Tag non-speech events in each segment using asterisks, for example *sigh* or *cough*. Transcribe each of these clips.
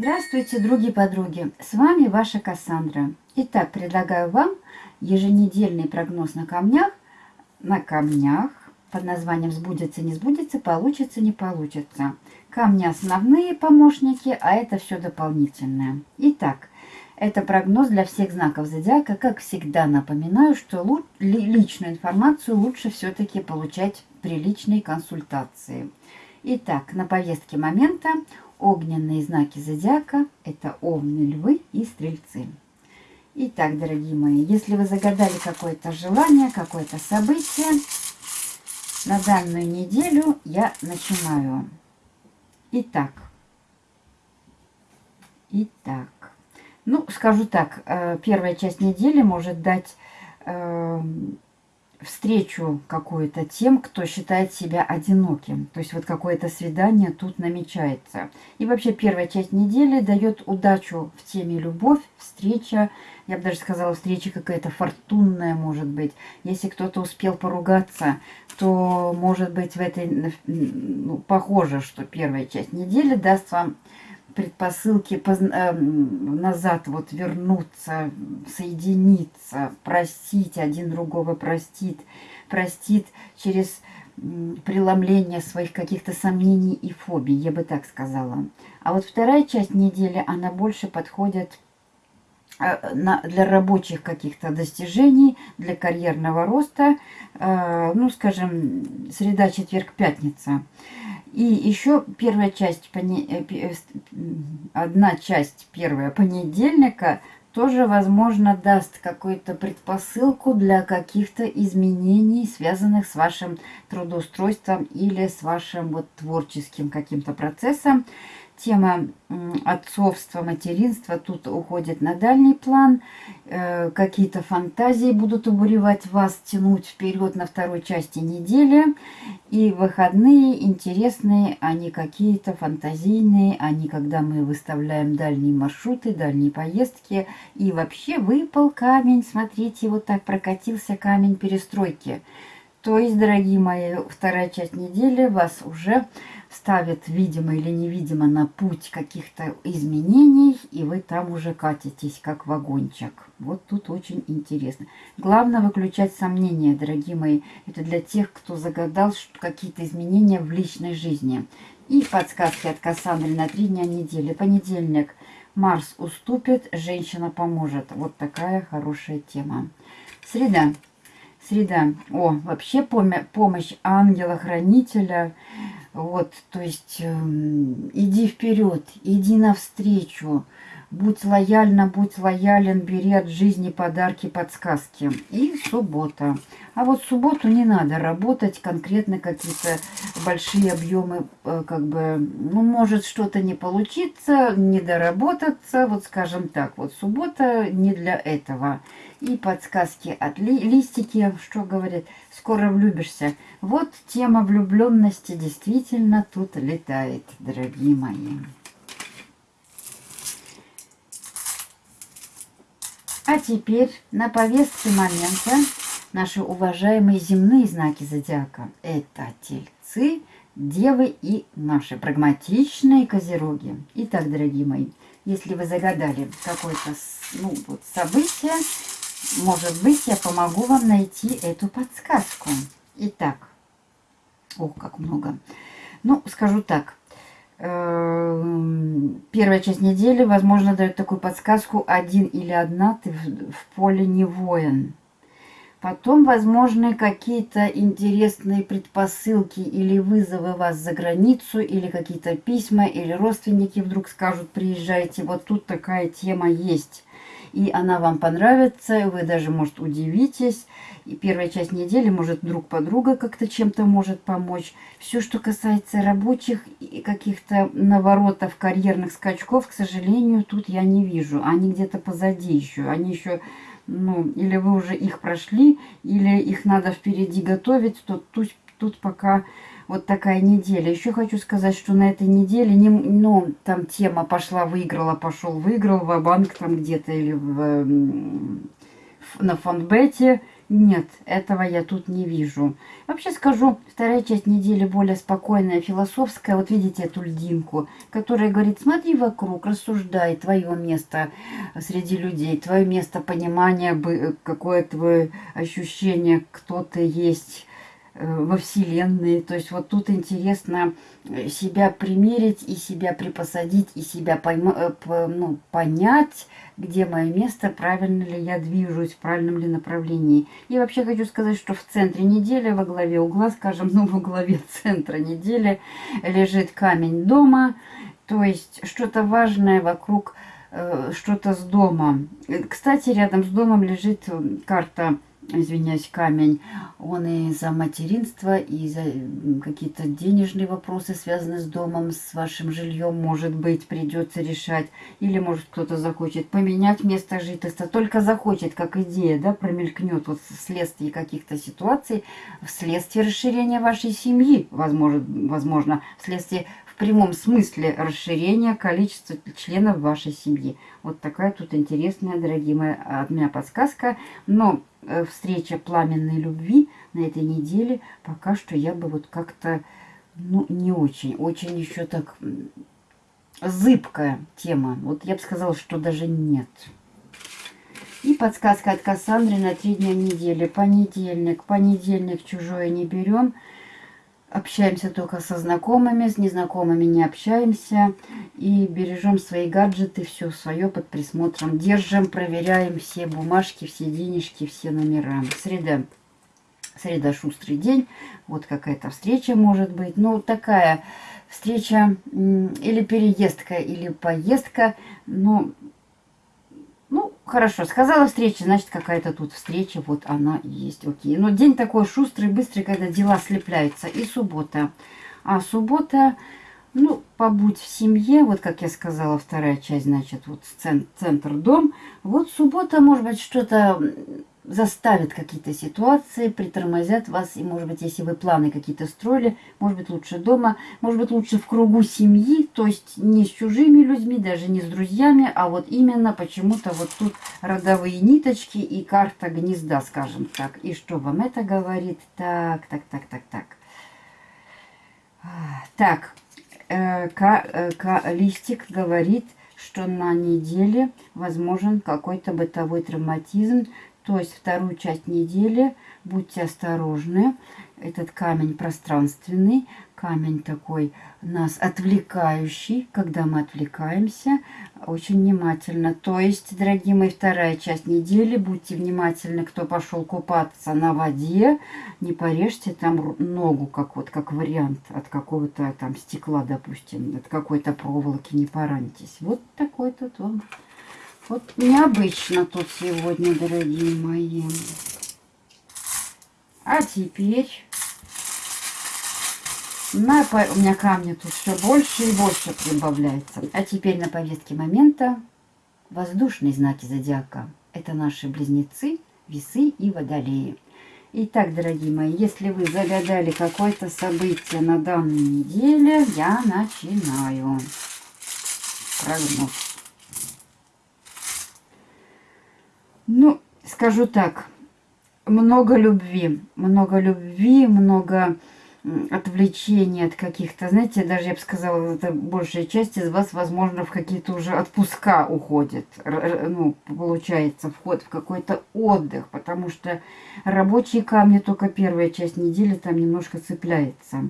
Здравствуйте, други подруги! С вами ваша Кассандра. Итак, предлагаю вам еженедельный прогноз на камнях, на камнях под названием «Сбудется, не сбудется, получится, не получится». Камни основные помощники, а это все дополнительное. Итак, это прогноз для всех знаков зодиака. Как всегда напоминаю, что личную информацию лучше все-таки получать при личной консультации. Итак, на повестке момента Огненные знаки зодиака – это овны, львы и стрельцы. Итак, дорогие мои, если вы загадали какое-то желание, какое-то событие, на данную неделю я начинаю. Итак, итак, ну, скажу так, э, первая часть недели может дать эм, встречу какую-то тем, кто считает себя одиноким. То есть вот какое-то свидание тут намечается. И вообще первая часть недели дает удачу в теме любовь, встреча. Я бы даже сказала, встреча какая-то фортунная может быть. Если кто-то успел поругаться, то может быть в этой... Ну, похоже, что первая часть недели даст вам предпосылки поз... э, назад вот вернуться, соединиться, простить, один другого простит, простит через преломление своих каких-то сомнений и фобий, я бы так сказала. А вот вторая часть недели, она больше подходит э, для рабочих каких-то достижений, для карьерного роста, э, ну, скажем, среда, четверг, пятница. И еще первая часть, э, э, одна часть первая понедельника тоже, возможно, даст какую-то предпосылку для каких-то изменений, связанных с вашим трудоустройством или с вашим вот творческим каким-то процессом тема отцовства, материнства тут уходит на дальний план. Э, какие-то фантазии будут убуревать вас, тянуть вперед на второй части недели. И выходные интересные, они какие-то фантазийные, они когда мы выставляем дальние маршруты, дальние поездки. И вообще выпал камень, смотрите, вот так прокатился камень перестройки. То есть, дорогие мои, вторая часть недели вас уже ставит, видимо или невидимо, на путь каких-то изменений, и вы там уже катитесь, как вагончик. Вот тут очень интересно. Главное выключать сомнения, дорогие мои. Это для тех, кто загадал какие-то изменения в личной жизни. И подсказки от Кассандры на три дня недели. Понедельник. Марс уступит, женщина поможет. Вот такая хорошая тема. Среда. Среда. О, вообще помощь ангела-хранителя – вот, то есть э, иди вперед, иди навстречу, будь лояльна, будь лоялен, бери от жизни подарки, подсказки. И суббота. А вот субботу не надо работать, конкретно какие-то большие объемы, э, как бы, ну, может что-то не получиться, не доработаться, вот скажем так, вот суббота не для этого и подсказки от ли листики, что говорит, скоро влюбишься. Вот тема влюбленности действительно тут летает, дорогие мои. А теперь на повестке момента наши уважаемые земные знаки зодиака. Это тельцы, девы и наши прагматичные козероги. Итак, дорогие мои, если вы загадали какое-то ну, вот, событие, может быть, я помогу вам найти эту подсказку. Итак, ох, как много. Ну, скажу так. Эм, первая часть недели, возможно, дает такую подсказку «один или одна, ты в поле не воин». Потом, возможны какие-то интересные предпосылки или вызовы вас за границу, или какие-то письма, или родственники вдруг скажут «приезжайте». Вот тут такая тема есть и она вам понравится, вы даже, может, удивитесь. И первая часть недели, может, друг подруга как-то чем-то может помочь. Все, что касается рабочих и каких-то наворотов, карьерных скачков, к сожалению, тут я не вижу. Они где-то позади еще. Они еще, ну, или вы уже их прошли, или их надо впереди готовить, то тут, тут пока вот такая неделя. Еще хочу сказать, что на этой неделе, не, ну, там тема пошла, выиграла, пошел, выиграл, в банк там где-то или в, в, на фонбете. нет, этого я тут не вижу. Вообще скажу, вторая часть недели более спокойная, философская. Вот видите эту льдинку, которая говорит, смотри вокруг, рассуждай, твое место среди людей, твое место понимания, какое твое ощущение, кто ты есть, Э, во Вселенной. То есть вот тут интересно э, себя примерить и себя припосадить, и себя пойма, э, ну, понять, где мое место, правильно ли я движусь, в правильном ли направлении. И вообще хочу сказать, что в центре недели, во главе угла, скажем, *laughs* ну, во главе центра недели лежит камень дома, то есть что-то важное вокруг, что-то с домом. Кстати, рядом с домом лежит карта извиняюсь, камень, он и за материнство, и за какие-то денежные вопросы, связанные с домом, с вашим жильем, может быть, придется решать. Или, может, кто-то захочет поменять место жительства. Только захочет, как идея, да, промелькнет вот вследствие каких-то ситуаций, вследствие расширения вашей семьи, возможно, возможно вследствие прямом смысле расширения количества членов вашей семьи. Вот такая тут интересная, дорогие мои, от меня подсказка. Но Э, встреча пламенной любви на этой неделе, пока что я бы вот как-то, ну, не очень, очень еще так зыбкая тема. Вот я бы сказала, что даже нет. И подсказка от Кассандры на три дня недели. Понедельник. Понедельник чужое не берем. Общаемся только со знакомыми, с незнакомыми не общаемся. И бережем свои гаджеты, все свое под присмотром. Держим, проверяем все бумажки, все денежки, все номера. Среда. Среда шустрый день. Вот какая-то встреча может быть. Ну, такая встреча или переездка, или поездка. Ну, хорошо, сказала встреча, значит, какая-то тут встреча, вот она есть, окей. Но день такой шустрый, быстрый, когда дела слепляются. И суббота. А суббота, ну, побудь в семье, вот как я сказала, вторая часть, значит, вот центр, дом. Вот суббота, может быть, что-то заставят какие-то ситуации, притормозят вас. И, может быть, если вы планы какие-то строили, может быть, лучше дома, может быть, лучше в кругу семьи, то есть не с чужими людьми, даже не с друзьями, а вот именно почему-то вот тут родовые ниточки и карта гнезда, скажем так. И что вам это говорит? Так, так, так, так, так. Так, э, к, э, к, листик говорит, что на неделе возможен какой-то бытовой травматизм, то есть вторую часть недели будьте осторожны. Этот камень пространственный, камень такой нас отвлекающий, когда мы отвлекаемся, очень внимательно. То есть, дорогие мои, вторая часть недели, будьте внимательны, кто пошел купаться на воде, не порежьте там ногу, как вот как вариант от какого-то там стекла, допустим, от какой-то проволоки, не поранитесь. Вот такой тут он вот необычно тут сегодня, дорогие мои. А теперь... На, у меня камни тут все больше и больше прибавляется. А теперь на повестке момента воздушные знаки зодиака. Это наши близнецы, весы и водолеи. Итак, дорогие мои, если вы загадали какое-то событие на данной неделе, я начинаю прогноз. Ну, скажу так, много любви, много любви, много отвлечений от каких-то, знаете, даже я бы сказала, это большая часть из вас, возможно, в какие-то уже отпуска уходит, ну, получается, вход в какой-то отдых, потому что рабочие камни только первая часть недели там немножко цепляется.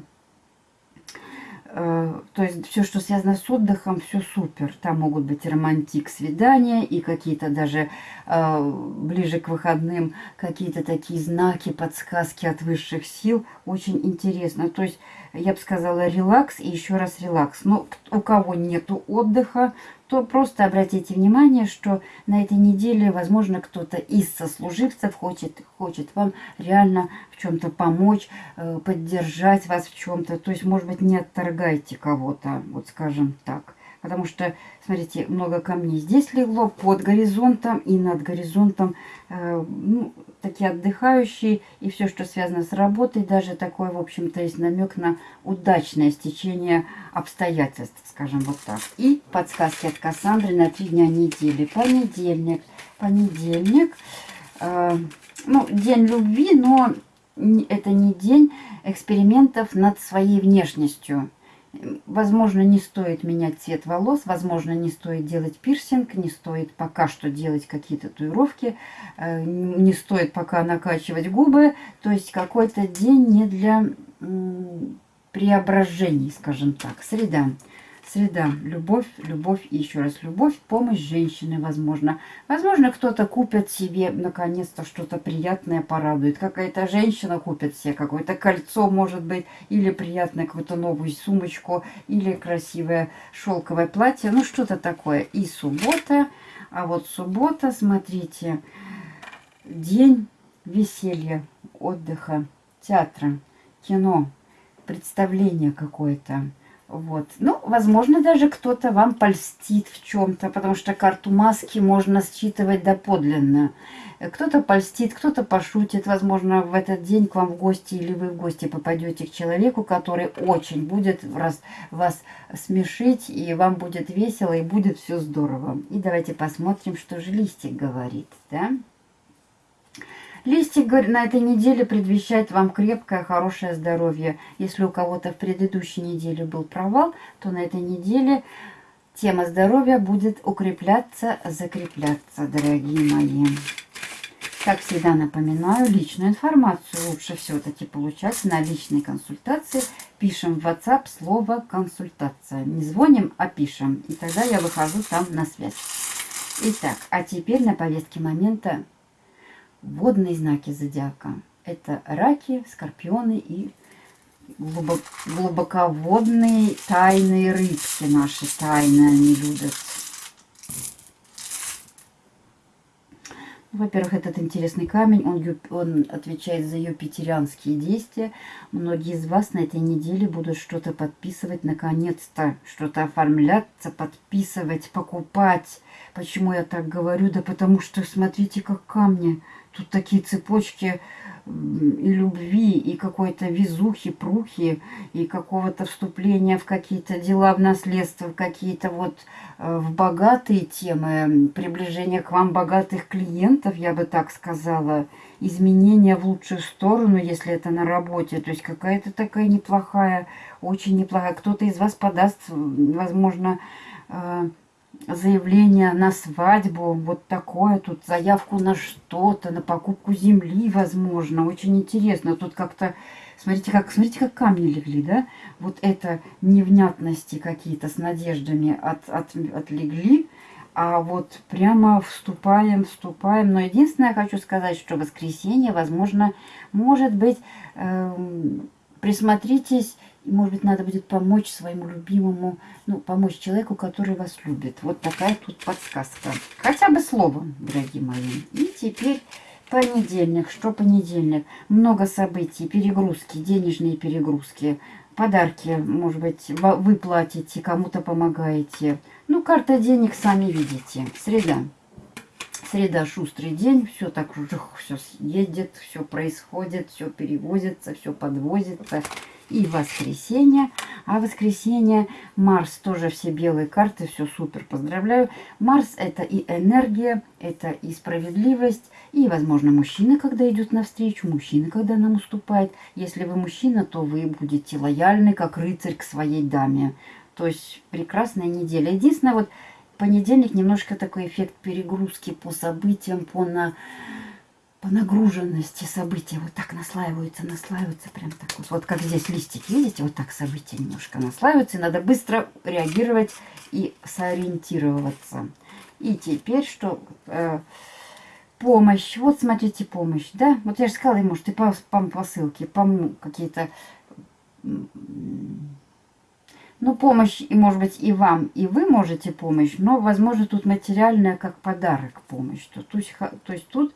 Э, то есть все, что связано с отдыхом, все супер. Там могут быть романтик, свидания и какие-то даже э, ближе к выходным какие-то такие знаки, подсказки от высших сил. Очень интересно. То есть я бы сказала релакс и еще раз релакс. Но у кого нету отдыха, то просто обратите внимание, что на этой неделе, возможно, кто-то из сослуживцев хочет, хочет вам реально в чем-то помочь, э, поддержать вас в чем-то. То есть, может быть, не отторгайте кого-то, вот скажем так. Потому что, смотрите, много камней здесь легло под горизонтом и над горизонтом. Э, ну, такие отдыхающие. И все, что связано с работой, даже такой, в общем-то, есть намек на удачное стечение обстоятельств, скажем вот так. И подсказки от Кассандры на три дня недели. Понедельник. Понедельник. Э, ну, день любви, но это не день экспериментов над своей внешностью. Возможно, не стоит менять цвет волос, возможно, не стоит делать пирсинг, не стоит пока что делать какие-то татуировки, э, не стоит пока накачивать губы. То есть какой-то день не для преображений, скажем так. Среда. Среда. Любовь, любовь и еще раз любовь, помощь женщины, возможно. Возможно, кто-то купит себе, наконец-то, что-то приятное порадует. Какая-то женщина купит себе какое-то кольцо, может быть, или приятное какую-то новую сумочку, или красивое шелковое платье. Ну, что-то такое. И суббота. А вот суббота, смотрите, день веселья, отдыха, театра, кино, представление какое-то. Вот. Ну, возможно, даже кто-то вам польстит в чем-то, потому что карту маски можно считывать доподлинно. Кто-то польстит, кто-то пошутит. Возможно, в этот день к вам в гости или вы в гости попадете к человеку, который очень будет раз, вас смешить, и вам будет весело, и будет все здорово. И давайте посмотрим, что же листик говорит. Да? Листик на этой неделе предвещает вам крепкое, хорошее здоровье. Если у кого-то в предыдущей неделе был провал, то на этой неделе тема здоровья будет укрепляться, закрепляться, дорогие мои. Как всегда напоминаю, личную информацию лучше все-таки получать на личной консультации. Пишем в WhatsApp слово «консультация». Не звоним, а пишем. И тогда я выхожу там на связь. Итак, а теперь на повестке момента водные знаки зодиака. Это раки, скорпионы и глубоководные тайные рыбки наши тайные они любят. Во-первых, этот интересный камень, он, он отвечает за юпитерианские действия. Многие из вас на этой неделе будут что-то подписывать, наконец-то, что-то оформляться, подписывать, покупать. Почему я так говорю? Да потому что, смотрите, как камни Тут такие цепочки и любви, и какой-то везухи, прухи, и какого-то вступления в какие-то дела, в наследство, в какие-то вот э, в богатые темы, приближение к вам богатых клиентов, я бы так сказала, изменения в лучшую сторону, если это на работе, то есть какая-то такая неплохая, очень неплохая, кто-то из вас подаст, возможно, э, заявление на свадьбу, вот такое, тут заявку на что-то, на покупку земли, возможно. Очень интересно. Тут как-то, смотрите, как, смотрите, как камни легли, да? Вот это невнятности какие-то с надеждами от, от, отлегли. А вот прямо вступаем, вступаем. Но единственное, я хочу сказать, что воскресенье, возможно, может быть, э, присмотритесь и, может быть, надо будет помочь своему любимому, ну, помочь человеку, который вас любит. Вот такая тут подсказка. Хотя бы словом, дорогие мои. И теперь понедельник. Что понедельник? Много событий, перегрузки, денежные перегрузки, подарки, может быть, вы платите, кому-то помогаете. Ну, карта денег сами видите. Среда. Среда шустрый день, все так жух, все едет, все происходит, все перевозится, все подвозится и воскресенье. А воскресенье Марс тоже все белые карты, все супер, поздравляю. Марс это и энергия, это и справедливость, и, возможно, мужчина, когда идет навстречу, мужчина, когда нам уступает. Если вы мужчина, то вы будете лояльны, как рыцарь к своей даме. То есть прекрасная неделя. Единственное, вот понедельник немножко такой эффект перегрузки по событиям, по на по нагруженности события вот так наслаиваются, наслаиваются прям так вот. Вот как здесь листики, видите, вот так события немножко наслаиваются. И надо быстро реагировать и сориентироваться. И теперь что? Э, помощь. Вот смотрите, помощь, да? Вот я же сказала, может, и по, по посылке, по какие-то... Ну, помощь, и может быть, и вам, и вы можете помощь, но, возможно, тут материальная как подарок помощь. То, то, есть, то есть тут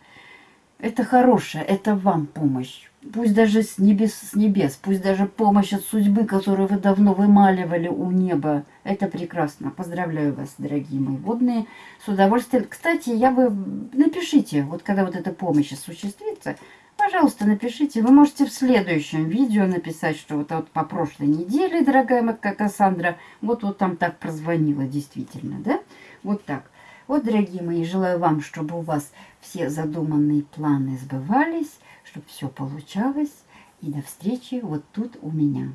это хорошее, это вам помощь. Пусть даже с небес, с небес, пусть даже помощь от судьбы, которую вы давно вымаливали у неба. Это прекрасно. Поздравляю вас, дорогие мои водные. С удовольствием. Кстати, я бы... Напишите, вот когда вот эта помощь осуществится, пожалуйста, напишите. Вы можете в следующем видео написать, что вот, вот по прошлой неделе, дорогая моя Кассандра, вот, вот там так прозвонила, действительно, да? Вот так. Вот, дорогие мои, желаю вам, чтобы у вас все задуманные планы сбывались, чтобы все получалось. И до встречи вот тут у меня.